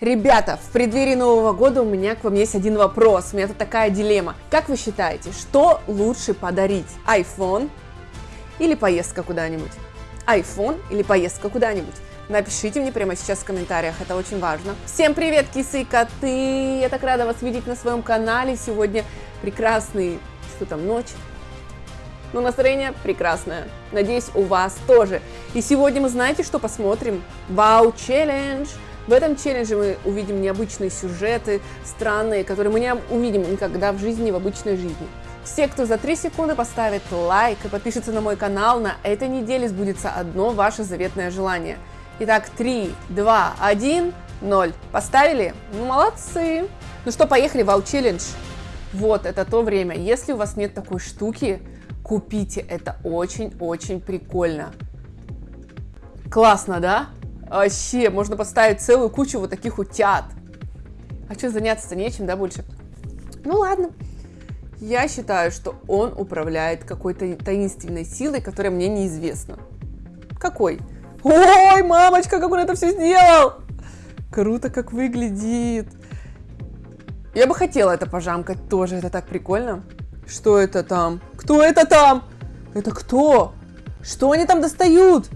Ребята, в преддверии Нового года у меня к вам есть один вопрос. У меня тут такая дилемма. Как вы считаете, что лучше подарить? iPhone или поездка куда-нибудь? iPhone или поездка куда-нибудь? Напишите мне прямо сейчас в комментариях, это очень важно. Всем привет, кисы и коты! Я так рада вас видеть на своем канале. Сегодня прекрасный, что там, ночь? Ну, настроение прекрасное. Надеюсь, у вас тоже. И сегодня мы знаете, что посмотрим? Вау, челлендж! В этом челлендже мы увидим необычные сюжеты, странные, которые мы не увидим никогда в жизни, в обычной жизни. Все, кто за 3 секунды поставит лайк и подпишется на мой канал, на этой неделе сбудется одно ваше заветное желание. Итак, 3, 2, 1, 0. Поставили? Ну, молодцы! Ну что, поехали, вау челлендж. Вот, это то время. Если у вас нет такой штуки, купите, это очень-очень прикольно. Классно, да? Вообще, можно поставить целую кучу вот таких утят. А что, заняться-то нечем, да, больше? Ну ладно. Я считаю, что он управляет какой-то таинственной силой, которая мне неизвестна. Какой? Ой, мамочка, как он это все сделал! Круто, как выглядит. Я бы хотела это пожамкать тоже, это так прикольно. Что это там? Кто это там? Это кто? Что они там достают?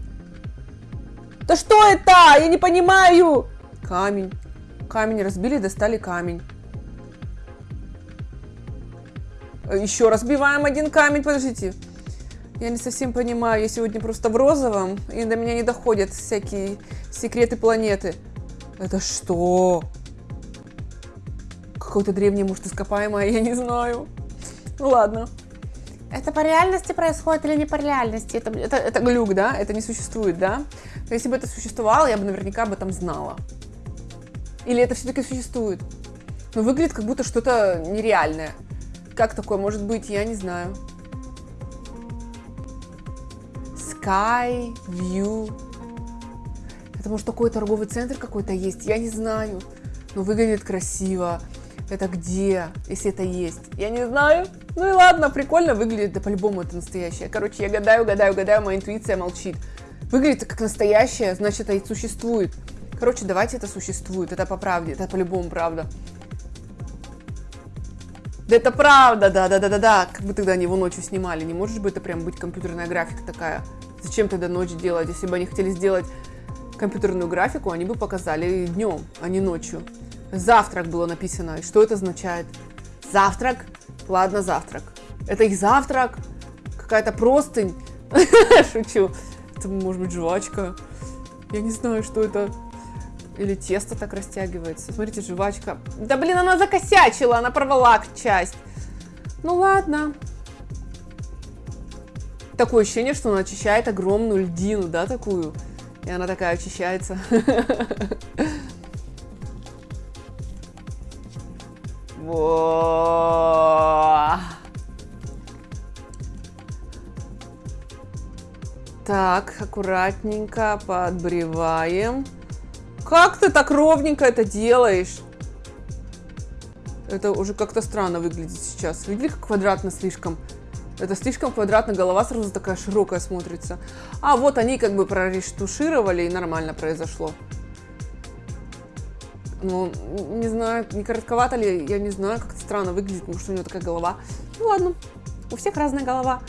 Да что это? Я не понимаю. Камень. Камень разбили, достали камень. Еще разбиваем один камень, подождите. Я не совсем понимаю, я сегодня просто в розовом, и до меня не доходят всякие секреты планеты. Это что? Какое-то древнее, может, ископаемое, я не знаю. Ну ладно. Это по реальности происходит или не по реальности? Это, это, это глюк, да? Это не существует, да? Но если бы это существовало, я бы наверняка об этом знала. Или это все-таки существует? Но выглядит как будто что-то нереальное. Как такое может быть, я не знаю. Sky View. Это может такой торговый центр какой-то есть, я не знаю. Но выглядит красиво. Это где, если это есть? Я не знаю. Ну и ладно, прикольно выглядит, да по-любому это настоящее. Короче, я гадаю, гадаю, гадаю, моя интуиция молчит. Выглядит как настоящее, значит это и существует. Короче, давайте это существует, это по правде, это по-любому правда. Да это правда, да-да-да-да-да. Как бы тогда они его ночью снимали. Не может быть это прям быть компьютерная графика такая. Зачем тогда ночь делать? Если бы они хотели сделать компьютерную графику, они бы показали днем, а не ночью. Завтрак было написано. И что это означает? Завтрак? Ладно, завтрак. Это их завтрак? Какая-то простынь? Шучу. Это может быть жвачка. Я не знаю, что это. Или тесто так растягивается. Смотрите, жвачка. Да блин, она закосячила, она порвала часть. Ну ладно. Такое ощущение, что она очищает огромную льдину, да, такую. И она такая очищается. Так, аккуратненько подбреваем. Как ты так ровненько это делаешь? Это уже как-то странно выглядит сейчас. Видели, как квадратно слишком? Это слишком квадратно, голова сразу такая широкая смотрится. А вот они как бы прорештушировали и нормально произошло. Ну, не знаю, не коротковато ли, я не знаю, как-то странно выглядит, потому что у него такая голова. Ну ладно, у всех разная голова.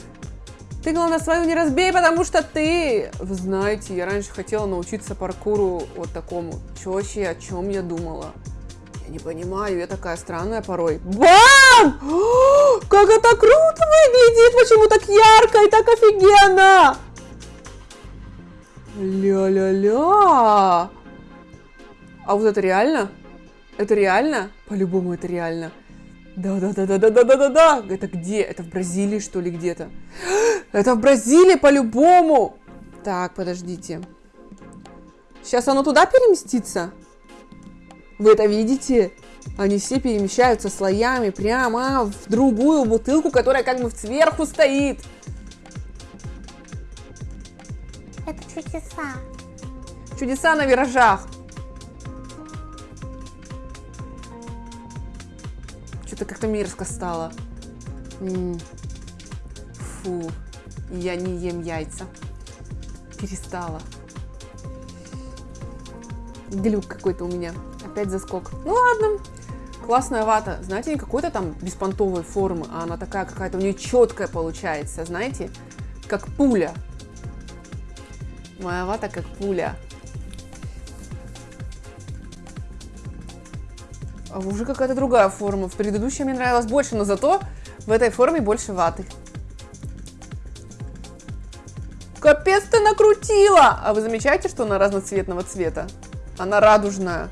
Ты, главное, свою не разбей, потому что ты... Вы знаете, я раньше хотела научиться паркуру вот такому. Чё вообще, о чем я думала? Я не понимаю, я такая странная порой. Бам! Как это круто выглядит! Почему так ярко и так офигенно? Ля-ля-ля! А вот это реально? Это реально? По-любому это реально. Да-да-да-да-да-да-да-да. Это где? Это в Бразилии, что ли, где-то? Это в Бразилии по-любому. Так, подождите. Сейчас оно туда переместится? Вы это видите? Они все перемещаются слоями прямо в другую бутылку, которая как бы сверху стоит. Это чудеса. Чудеса на виражах. Что-то как-то мерзко стало. Фу, я не ем яйца. Перестала. Глюк какой-то у меня Опять заскок. Ну ладно. Классная вата. Знаете, не какой-то там беспонтовой формы, а она такая какая-то у нее четкая получается, знаете, как пуля. Моя вата как пуля. А уже какая-то другая форма. В предыдущей мне нравилась больше, но зато в этой форме больше ваты. Капец ты накрутила! А вы замечаете, что она разноцветного цвета? Она радужная.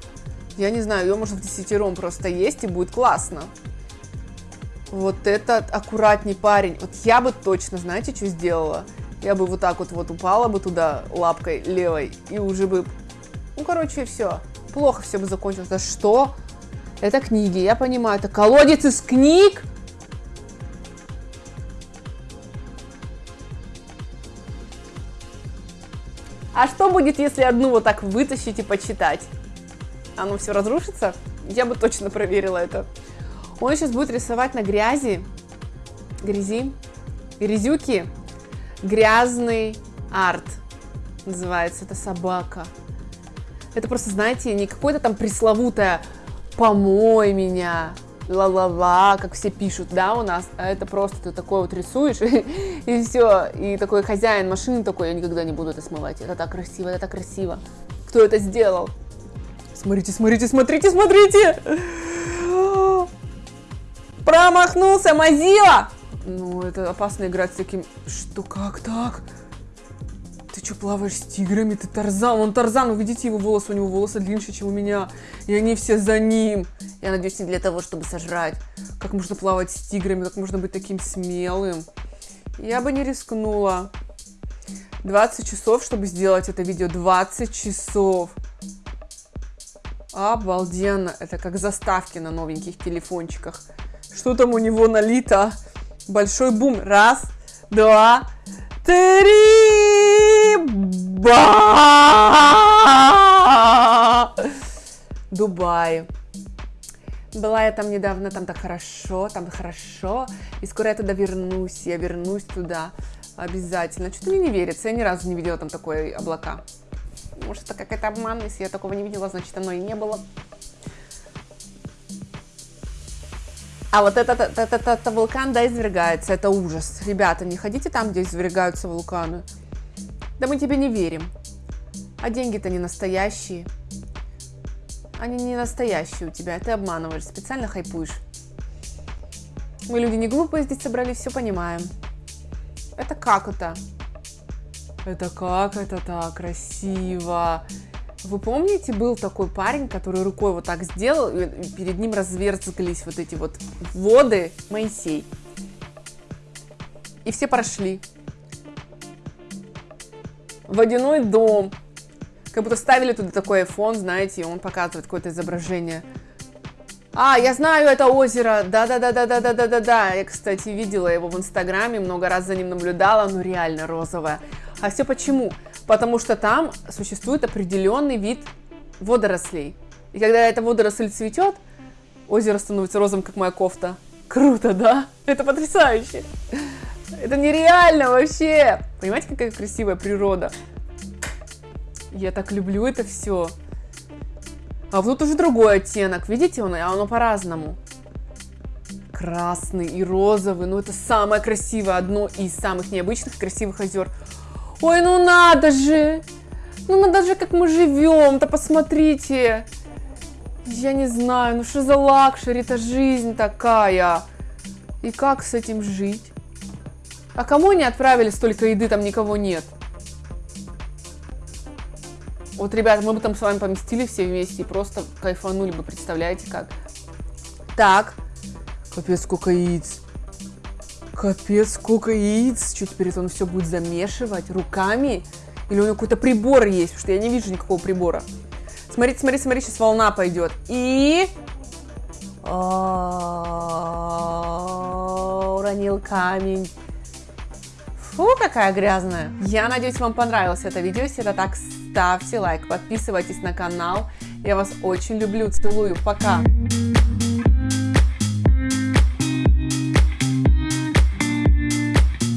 Я не знаю, ее можно в десятером просто есть и будет классно. Вот этот аккуратный парень. Вот я бы точно, знаете, что сделала? Я бы вот так вот вот упала бы туда лапкой левой и уже бы... Ну, короче, все. Плохо все бы закончилось. Да что? Это книги, я понимаю. Это колодец из книг? А что будет, если одну вот так вытащить и почитать? Оно все разрушится? Я бы точно проверила это. Он сейчас будет рисовать на грязи, грязи, грязюки, грязный арт. Называется это собака. Это просто, знаете, не какое-то там пресловутое «помой меня», ла-ла-ла, как все пишут, да, у нас, а это просто ты такой вот рисуешь, и, и все, и такой хозяин машины такой, я никогда не буду это смывать, это так красиво, это так красиво. Кто это сделал? Смотрите, смотрите, смотрите, смотрите! Промахнулся, Мазила! Ну, это опасно играть с таким... Что, как так? Ты что, плаваешь с тиграми? Ты Тарзан. Он Тарзан, вы видите его волосы? У него волосы длиннее, чем у меня. И они все за ним. Я надеюсь, не для того, чтобы сожрать. Как можно плавать с тиграми? Как можно быть таким смелым? Я бы не рискнула. 20 часов, чтобы сделать это видео. 20 часов. Обалденно. Это как заставки на новеньких телефончиках. Что там у него налито? Большой бум. Раз, два, три. Ба! Дубай. Была я там недавно, там так хорошо, там хорошо. И скоро я туда вернусь, я вернусь туда обязательно. Что-то мне не верится, я ни разу не видела там такой облака. Может, это какая-то обман, если я такого не видела, значит, оно и не было. А вот этот, этот, этот, этот вулкан, да, извергается, это ужас. Ребята, не ходите там, где извергаются вулканы. Да мы тебе не верим. А деньги-то не настоящие. Они не настоящие у тебя, ты обманываешь, специально хайпуешь. Мы люди не глупые здесь собрались, все понимаем. Это как это? Это как это так красиво. Вы помните, был такой парень, который рукой вот так сделал, и перед ним разверзглись вот эти вот воды Моисей. И все прошли. Водяной дом. Как будто ставили туда такой iPhone, знаете, и он показывает какое-то изображение. А, я знаю это озеро. Да-да-да-да-да-да-да-да. Я, кстати, видела его в Инстаграме, много раз за ним наблюдала. Ну, реально розовое. А все почему? Потому что там существует определенный вид водорослей. И когда эта водоросль цветет, озеро становится розовым, как моя кофта. Круто, да? Это потрясающе. Это нереально вообще. Понимаете, какая красивая природа? Я так люблю это все. А вот уже другой оттенок. Видите, он, оно по-разному. Красный и розовый. Ну, это самое красивое, одно из самых необычных красивых озер. Ой, ну надо же! Ну надо же, как мы живем-то, посмотрите! Я не знаю, ну что за luxury, это жизнь такая. И как с этим жить? А кому они отправили столько еды, там никого нет? Вот, ребята, мы бы там с вами поместили все вместе и просто кайфанули бы, представляете как? Так, капец, сколько яиц. Капец, сколько яиц. Что теперь он все будет замешивать руками? Или у него какой-то прибор есть? Потому что я не вижу никакого прибора. Смотрите, смотри, смотри, сейчас волна пойдет. И... Уронил камень. Фу, какая грязная. Я надеюсь, вам понравилось это видео. Если это так, ставьте лайк, подписывайтесь на канал. Я вас очень люблю, целую. Пока.